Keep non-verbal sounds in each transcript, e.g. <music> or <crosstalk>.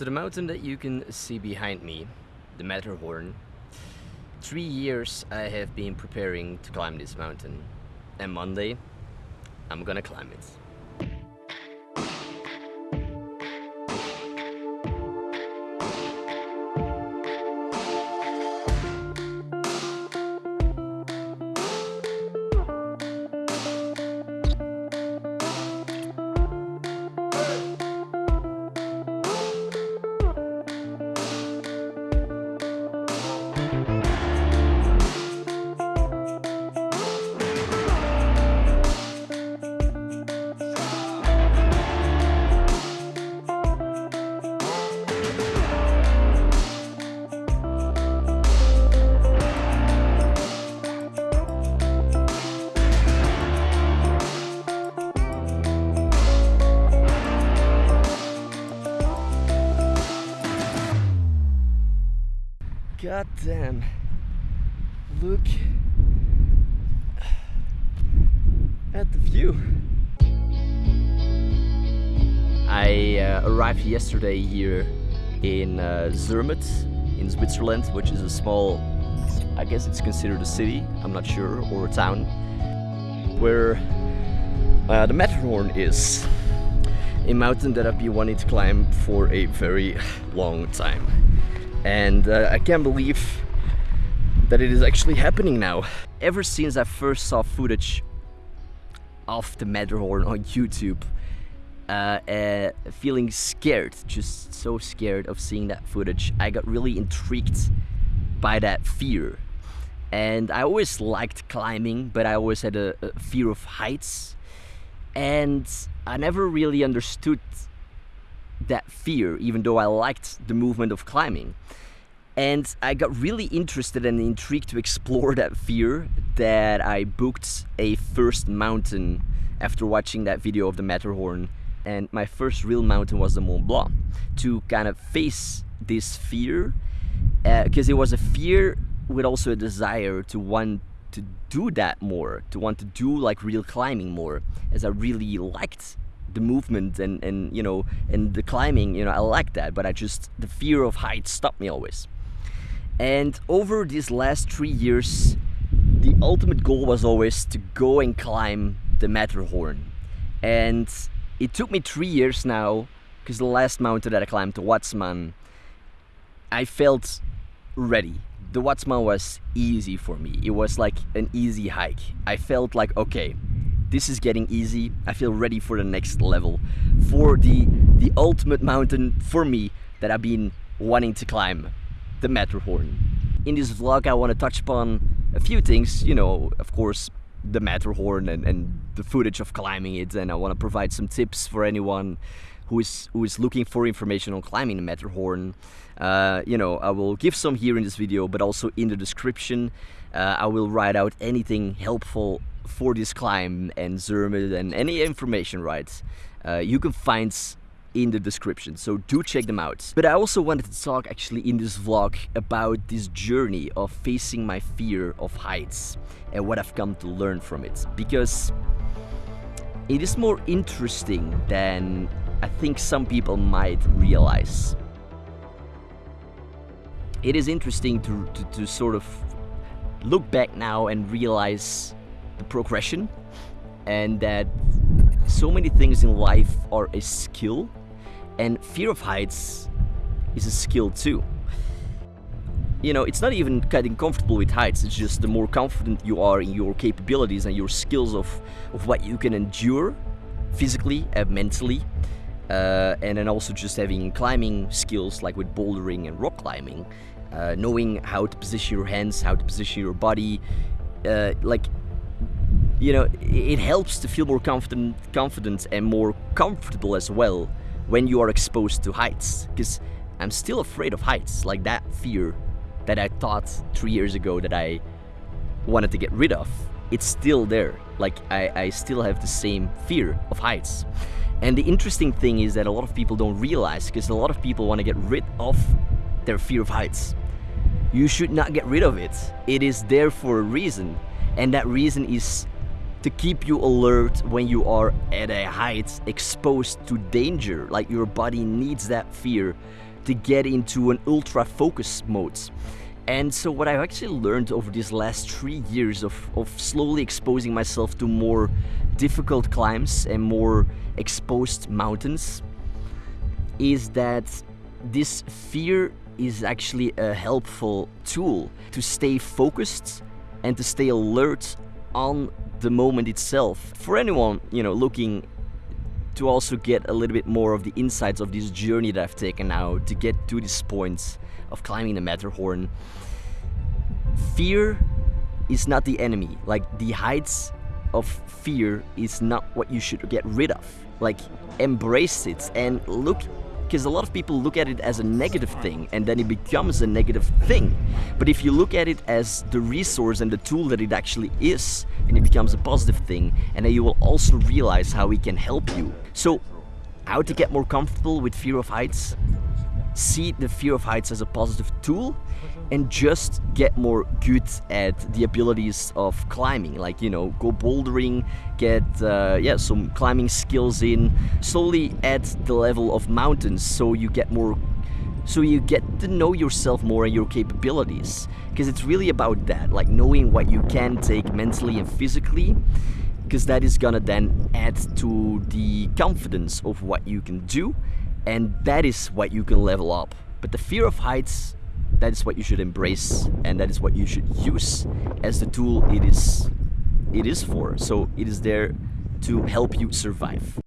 So the mountain that you can see behind me, the Matterhorn, three years I have been preparing to climb this mountain. And Monday, I'm gonna climb it. Look at the view. I uh, arrived yesterday here in uh, Zermatt in Switzerland, which is a small, I guess it's considered a city, I'm not sure, or a town, where uh, the Matterhorn is. A mountain that I've been wanting to climb for a very long time and uh, I can't believe that it is actually happening now. Ever since I first saw footage of the Matterhorn on YouTube, uh, uh, feeling scared, just so scared of seeing that footage, I got really intrigued by that fear. And I always liked climbing, but I always had a, a fear of heights. And I never really understood that fear, even though I liked the movement of climbing. And I got really interested and intrigued to explore <laughs> that fear that I booked a first mountain after watching that video of the Matterhorn. And my first real mountain was the Mont Blanc to kind of face this fear because uh, it was a fear with also a desire to want to do that more, to want to do like real climbing more, as I really liked the movement and and you know and the climbing you know I like that but I just the fear of heights stopped me always. And over these last three years the ultimate goal was always to go and climb the Matterhorn. And it took me three years now because the last mountain that I climbed the Watzmann I felt ready. The Watzmann was easy for me. It was like an easy hike. I felt like okay this is getting easy. I feel ready for the next level, for the the ultimate mountain for me that I've been wanting to climb, the Matterhorn. In this vlog, I want to touch upon a few things. You know, of course, the Matterhorn and, and the footage of climbing it, and I want to provide some tips for anyone who is who is looking for information on climbing the Matterhorn. Uh, you know, I will give some here in this video, but also in the description, uh, I will write out anything helpful for this climb and Zermatt and any information, right, uh, you can find in the description, so do check them out. But I also wanted to talk actually in this vlog about this journey of facing my fear of heights and what I've come to learn from it, because it is more interesting than I think some people might realize. It is interesting to, to, to sort of look back now and realize the progression and that so many things in life are a skill and fear of heights is a skill too. You know, it's not even getting comfortable with heights, it's just the more confident you are in your capabilities and your skills of, of what you can endure physically and mentally. Uh, and then also just having climbing skills like with bouldering and rock climbing, uh, knowing how to position your hands, how to position your body, uh, like you know, it helps to feel more confident, confident and more comfortable as well when you are exposed to heights. Because I'm still afraid of heights, like that fear that I thought three years ago that I wanted to get rid of. It's still there. Like I, I still have the same fear of heights. And the interesting thing is that a lot of people don't realize because a lot of people want to get rid of their fear of heights. You should not get rid of it. It is there for a reason. And that reason is to keep you alert when you are at a height exposed to danger. Like your body needs that fear to get into an ultra focus mode. And so what I've actually learned over these last three years of, of slowly exposing myself to more difficult climbs and more exposed mountains is that this fear is actually a helpful tool to stay focused and to stay alert on the moment itself. For anyone, you know, looking to also get a little bit more of the insights of this journey that I've taken now to get to this point of climbing the Matterhorn. Fear is not the enemy. Like the heights of fear is not what you should get rid of. Like embrace it and look because a lot of people look at it as a negative thing and then it becomes a negative thing. But if you look at it as the resource and the tool that it actually is, and it becomes a positive thing, and then you will also realize how it can help you. So, how to get more comfortable with fear of heights? See the fear of heights as a positive tool and just get more good at the abilities of climbing like you know go bouldering get uh, yeah some climbing skills in slowly at the level of mountains so you get more so you get to know yourself more and your capabilities. Because it's really about that like knowing what you can take mentally and physically because that is gonna then add to the confidence of what you can do and that is what you can level up. But the fear of heights that is what you should embrace and that is what you should use as the tool it is it is for. So it is there to help you survive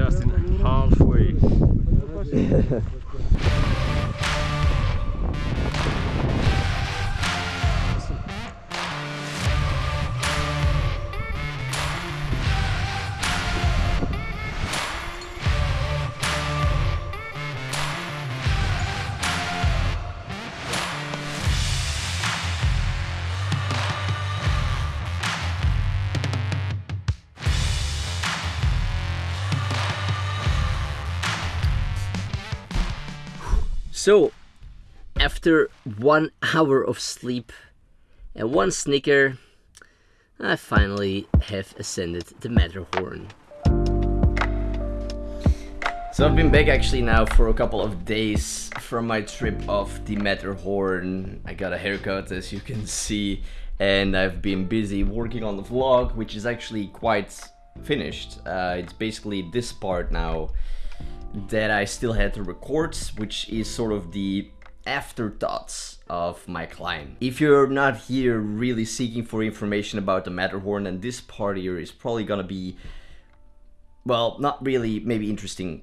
just in halfway. <laughs> So, after one hour of sleep and one snicker, I finally have ascended the Matterhorn. So I've been back actually now for a couple of days from my trip off the Matterhorn. I got a haircut as you can see and I've been busy working on the vlog which is actually quite finished. Uh, it's basically this part now that I still had to record, which is sort of the afterthoughts of my climb. If you're not here really seeking for information about the Matterhorn, then this part here is probably gonna be, well, not really maybe interesting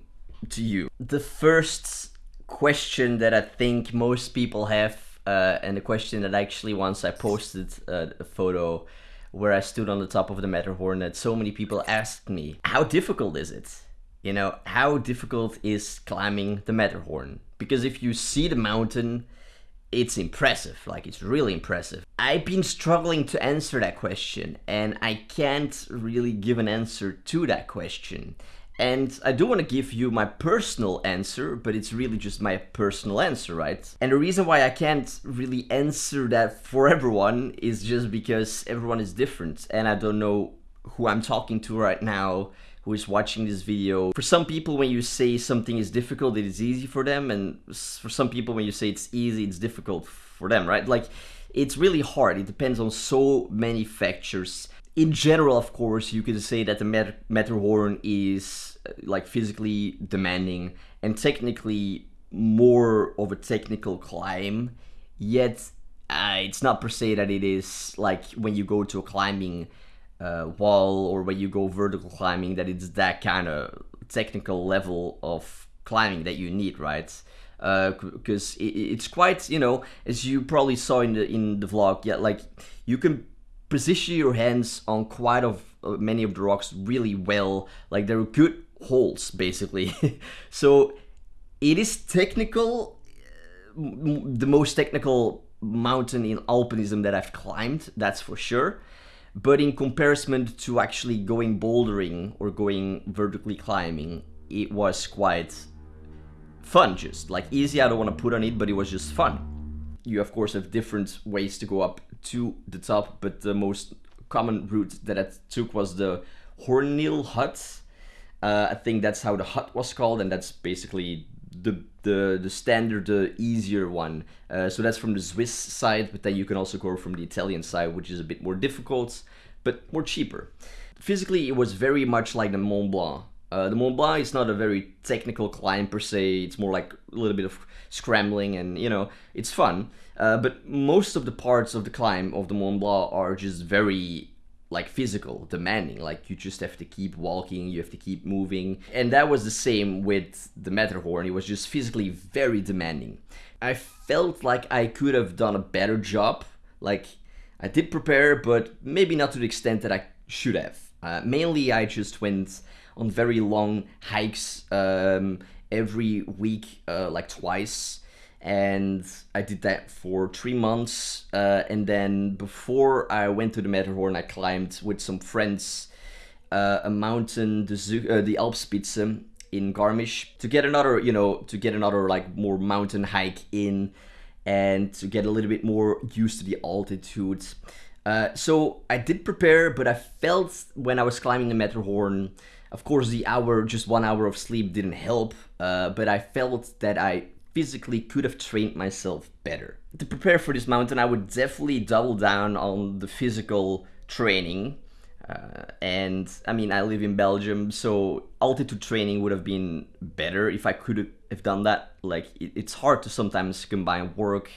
to you. The first question that I think most people have, uh, and the question that actually once I posted uh, a photo where I stood on the top of the Matterhorn that so many people asked me, how difficult is it? You know, how difficult is climbing the Matterhorn? Because if you see the mountain, it's impressive, like it's really impressive. I've been struggling to answer that question and I can't really give an answer to that question. And I do want to give you my personal answer, but it's really just my personal answer, right? And the reason why I can't really answer that for everyone is just because everyone is different and I don't know who I'm talking to right now who is watching this video. For some people, when you say something is difficult, it is easy for them. And for some people, when you say it's easy, it's difficult for them, right? Like, it's really hard. It depends on so many factors in general, of course, you could say that the Mat Matterhorn is uh, like physically demanding and technically more of a technical climb. Yet, uh, it's not per se that it is like when you go to a climbing uh, wall or where you go vertical climbing that it's that kind of technical level of climbing that you need, right? Because uh, it, it's quite, you know, as you probably saw in the in the vlog, yeah, like you can position your hands on quite of uh, many of the rocks really well. Like they're good holes basically. <laughs> so it is technical, uh, the most technical mountain in alpinism that I've climbed, that's for sure. But in comparison to actually going bouldering or going vertically climbing, it was quite fun just like easy I don't want to put on it but it was just fun you of course have different ways to go up to the top, but the most common route that I took was the Hörnli hut. Uh, I think that's how the hut was called, and that's basically the the the standard, the easier one. Uh, so that's from the Swiss side, but then you can also go from the Italian side, which is a bit more difficult, but more cheaper. Physically, it was very much like the Mont Blanc. Uh, the Mont Blanc is not a very technical climb per se. It's more like a little bit of scrambling, and you know, it's fun. Uh, but most of the parts of the climb of the Mont Blanc are just very like physical, demanding. Like you just have to keep walking, you have to keep moving. And that was the same with the Matterhorn. It was just physically very demanding. I felt like I could have done a better job. Like I did prepare, but maybe not to the extent that I should have. Uh, mainly, I just went on very long hikes um, every week, uh, like twice and I did that for three months. Uh, and then before I went to the Matterhorn, I climbed with some friends uh, a mountain, the uh, the Alpspitze in Garmisch, to get another, you know, to get another like more mountain hike in, and to get a little bit more used to the altitude. Uh, so I did prepare, but I felt when I was climbing the Matterhorn, of course, the hour, just one hour of sleep didn't help. Uh, but I felt that I physically could have trained myself better. To prepare for this mountain, I would definitely double down on the physical training. Uh, and I mean, I live in Belgium, so altitude training would have been better if I could have done that. Like, it, it's hard to sometimes combine work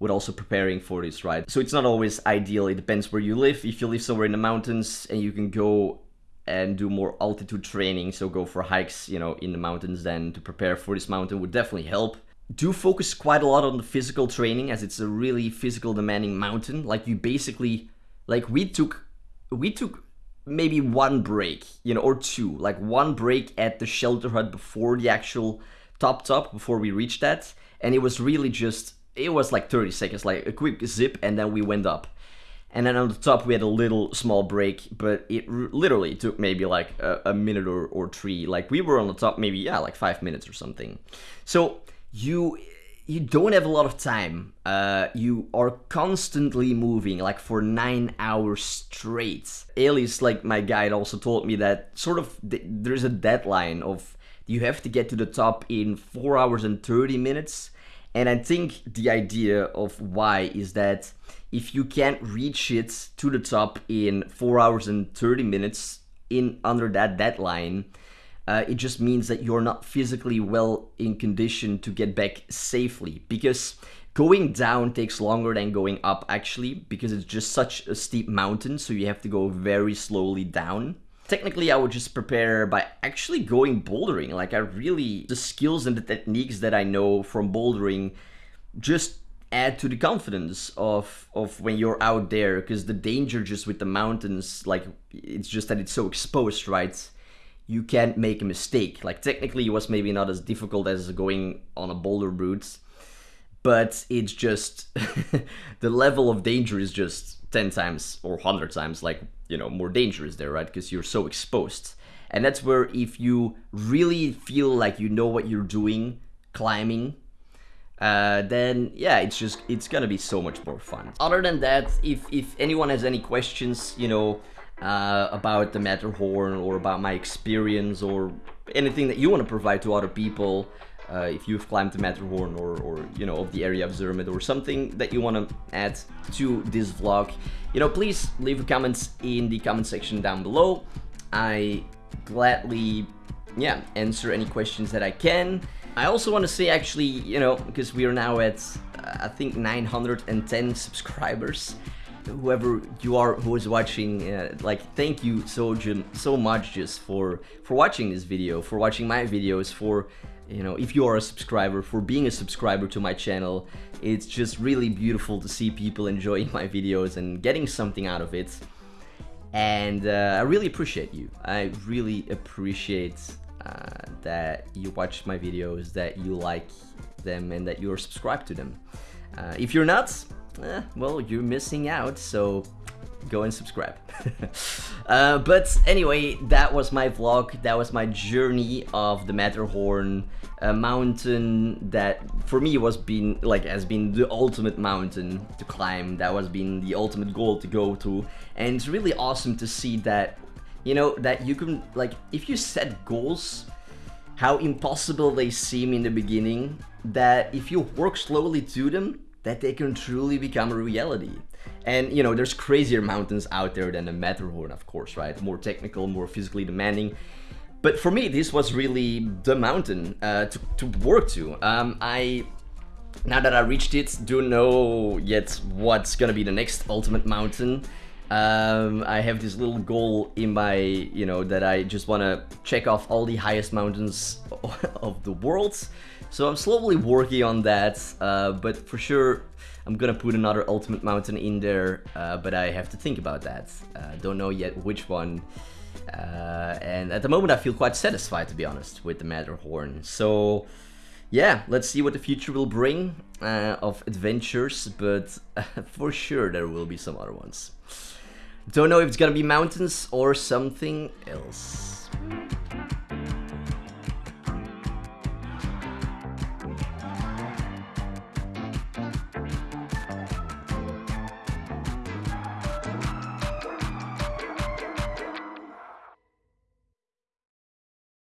with also preparing for this, right? So it's not always ideal. It depends where you live. If you live somewhere in the mountains and you can go and do more altitude training, so go for hikes, you know, in the mountains, then to prepare for this mountain would definitely help do focus quite a lot on the physical training as it's a really physical demanding mountain. Like you basically, like we took, we took maybe one break, you know, or two, like one break at the shelter hut before the actual top top, before we reached that. And it was really just, it was like 30 seconds, like a quick zip and then we went up. And then on the top we had a little small break, but it literally took maybe like a, a minute or, or three. Like we were on the top maybe, yeah, like five minutes or something. So you you don't have a lot of time. Uh, you are constantly moving, like for nine hours straight. Alice, like my guide, also told me that sort of th- there's a deadline of you have to get to the top in four hours and 30 minutes. And I think the idea of why is that if you can't reach it to the top in four hours and 30 minutes in under that deadline, uh, it just means that you're not physically well in condition to get back safely because going down takes longer than going up actually because it's just such a steep mountain so you have to go very slowly down. Technically i would just prepare by actually going bouldering. Like i really the skills and the techniques that i know from bouldering just add to the confidence of of when you're out there because the danger just with the mountains like it's just that it's so exposed right you can't make a mistake. Like technically it was maybe not as difficult as going on a boulder route, but it's just <laughs> the level of danger is just 10 times or 100 times like, you know, more dangerous there, right? Because you're so exposed. And that's where if you really feel like you know what you're doing climbing, uh, then yeah, it's just it's gonna be so much more fun. Other than that, if if anyone has any questions, you know, uh, about the Matterhorn or about my experience or anything that you want to provide to other people uh, if you've climbed the Matterhorn or, or, you know, of the area of Zermatt or something that you want to add to this vlog, you know, please leave a in the comment section down below. I gladly, yeah, answer any questions that I can. I also want to say actually, you know, because we are now at, uh, I think 910 subscribers whoever you are who is watching uh, like thank you so so much just for for watching this video for watching my videos for you know if you are a subscriber for being a subscriber to my channel. It's just really beautiful to see people enjoying my videos and getting something out of it. And uh, I really appreciate you. I really appreciate uh, that you watch my videos that you like them and that you're subscribed to them. Uh, if you're not eh, well, you're missing out, so go and subscribe. <laughs> uh, but anyway, that was my vlog, that was my journey of the Matterhorn, a mountain that for me was been like has been the ultimate mountain to climb, that was been the ultimate goal to go to, and it's really awesome to see that, you know, that you can, like, if you set goals, how impossible they seem in the beginning, that if you work slowly to them, that they can truly become a reality. And you know, there's crazier mountains out there than the Matterhorn, of course, right? More technical, more physically demanding. But for me, this was really the mountain uh, to, to work to. Um, I now that I reached it, don't know yet what's gonna be the next ultimate mountain. Um, I have this little goal in my, you know, that I just want to check off all the highest mountains <laughs> of the world. So I'm slowly working on that, uh, but for sure I'm gonna put another ultimate mountain in there, uh, but I have to think about that. Uh, don't know yet which one. Uh, and at the moment I feel quite satisfied to be honest with the Matterhorn. So yeah, let's see what the future will bring uh, of adventures, but <laughs> for sure there will be some other ones. Don't know if it's gonna be mountains or something else.